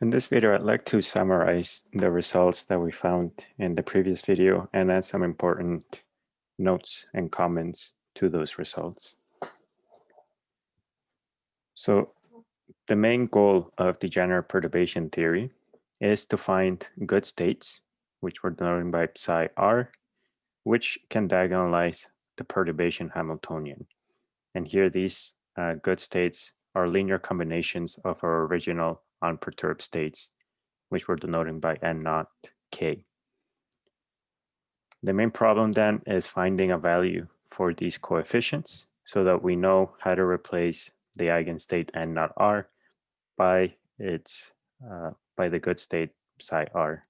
In this video, I'd like to summarize the results that we found in the previous video and add some important notes and comments to those results. So the main goal of degenerate perturbation theory is to find good states, which were denoted by psi r, which can diagonalize the perturbation Hamiltonian. And here these uh, good states are linear combinations of our original unperturbed states, which we're denoting by n naught k. The main problem then is finding a value for these coefficients so that we know how to replace the eigenstate n naught r by its uh, by the good state psi r.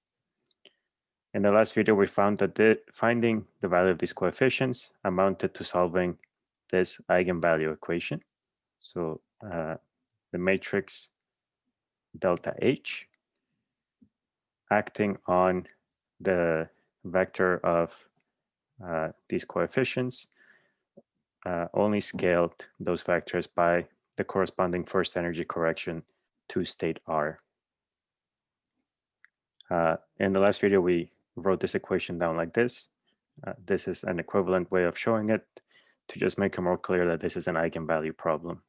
In the last video, we found that the, finding the value of these coefficients amounted to solving this eigenvalue equation. So uh, the matrix delta H acting on the vector of uh, these coefficients uh, only scaled those vectors by the corresponding first energy correction to state R. Uh, in the last video, we wrote this equation down like this. Uh, this is an equivalent way of showing it to just make it more clear that this is an eigenvalue problem.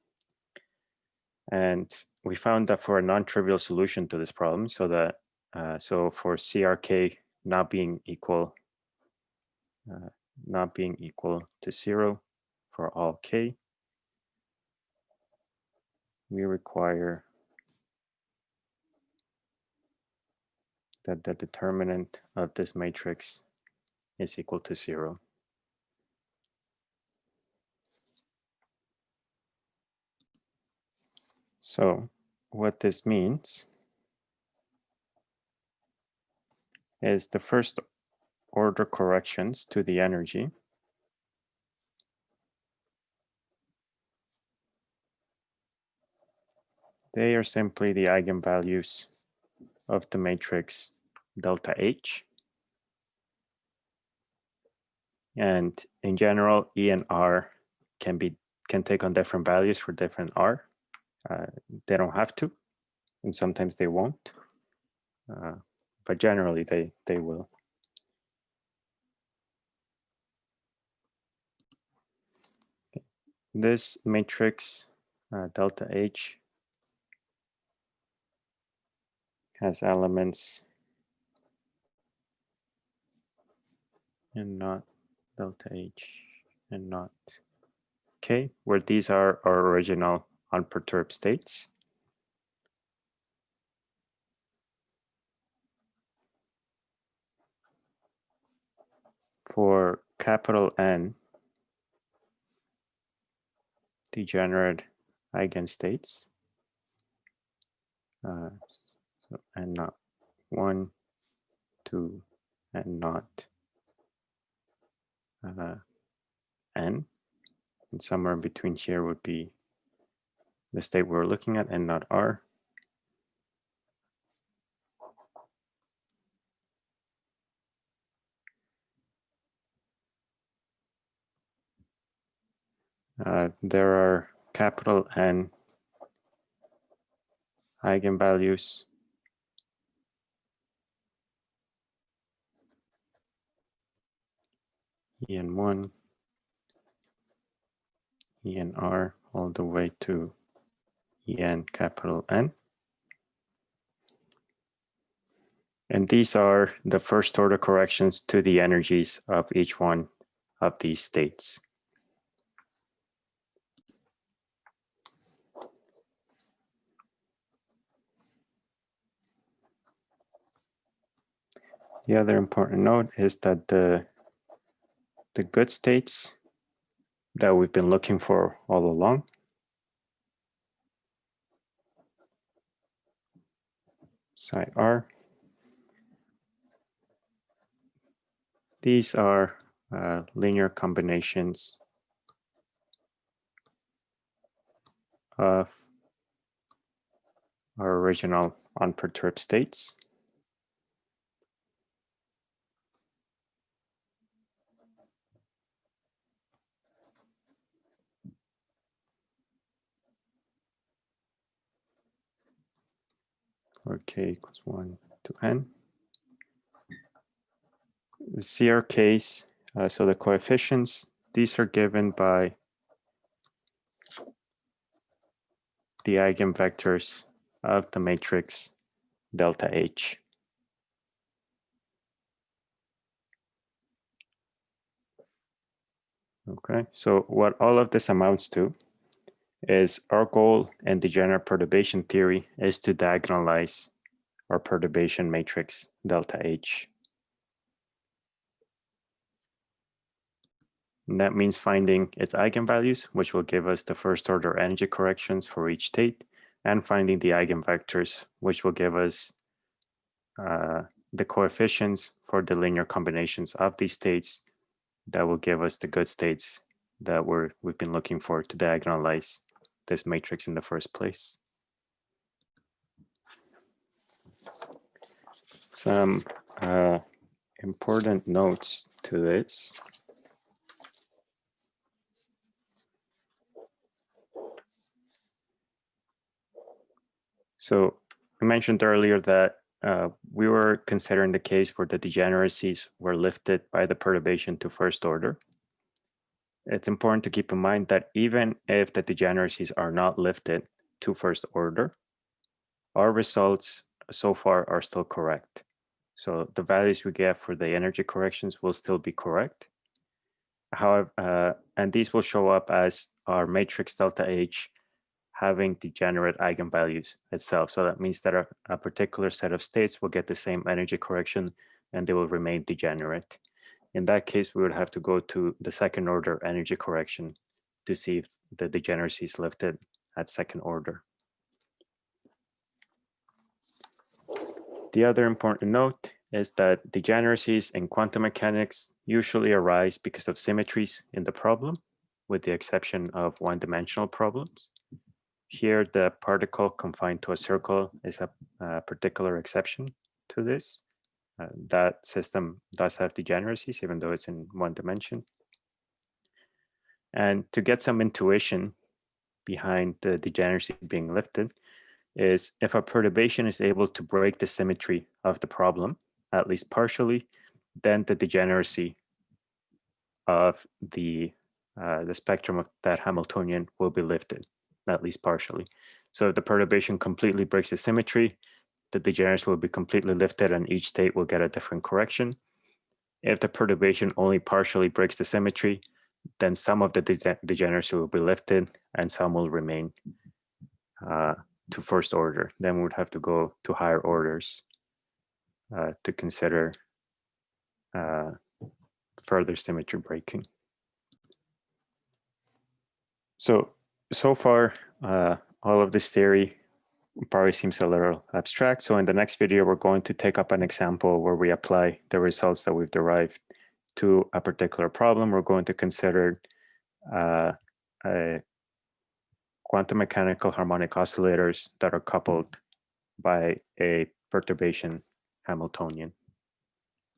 And we found that for a non-trivial solution to this problem, so that uh, so for CRK not being equal, uh, not being equal to zero for all k, we require that the determinant of this matrix is equal to zero. So what this means is the first order corrections to the energy they are simply the eigenvalues of the matrix delta H. And in general, E and R can be can take on different values for different R. Uh, they don't have to, and sometimes they won't, uh, but generally they, they will. This matrix uh, delta H has elements n naught delta H n naught K, where these are our original unperturbed states. For capital N, degenerate eigenstates, uh, so, n naught one, two, n naught uh, n, and somewhere in between here would be the state we're looking at n naught R. Uh, there are capital N eigenvalues en1, enr all the way to en capital N. And these are the first order corrections to the energies of each one of these states. The other important note is that the, the good states that we've been looking for all along psi r. These are uh, linear combinations of our original unperturbed states. Or k equals 1 to n. The CR case, uh, so the coefficients, these are given by the eigenvectors of the matrix delta H. Okay, so what all of this amounts to is our goal in degenerate perturbation theory is to diagonalize our perturbation matrix delta H. And that means finding its eigenvalues, which will give us the first order energy corrections for each state, and finding the eigenvectors, which will give us uh, the coefficients for the linear combinations of these states that will give us the good states that we're, we've been looking for to diagonalize this matrix in the first place. Some uh, important notes to this. So I mentioned earlier that uh, we were considering the case where the degeneracies were lifted by the perturbation to first order. It's important to keep in mind that even if the degeneracies are not lifted to first order, our results so far are still correct. So the values we get for the energy corrections will still be correct. However, uh, and these will show up as our matrix delta H having degenerate eigenvalues itself. So that means that a, a, particular set of states will get the same energy correction and they will remain degenerate. In that case, we would have to go to the second order energy correction to see if the degeneracy is lifted at second order. The other important note is that degeneracies in quantum mechanics usually arise because of symmetries in the problem, with the exception of one-dimensional problems. Here, the particle confined to a circle is a, a particular exception to this. Uh, that system does have degeneracies, even though it's in one dimension. And to get some intuition behind the degeneracy being lifted is if a perturbation is able to break the symmetry of the problem, at least partially, then the degeneracy of the uh, the spectrum of that Hamiltonian will be lifted at least partially. So if the perturbation completely breaks the symmetry, the degeneracy will be completely lifted and each state will get a different correction. If the perturbation only partially breaks the symmetry, then some of the de degeneracy will be lifted and some will remain uh, to first order. Then we would have to go to higher orders uh, to consider uh, further symmetry breaking. So so far, uh, all of this theory probably seems a little abstract. So in the next video, we're going to take up an example where we apply the results that we've derived to a particular problem. We're going to consider uh, quantum mechanical harmonic oscillators that are coupled by a perturbation Hamiltonian.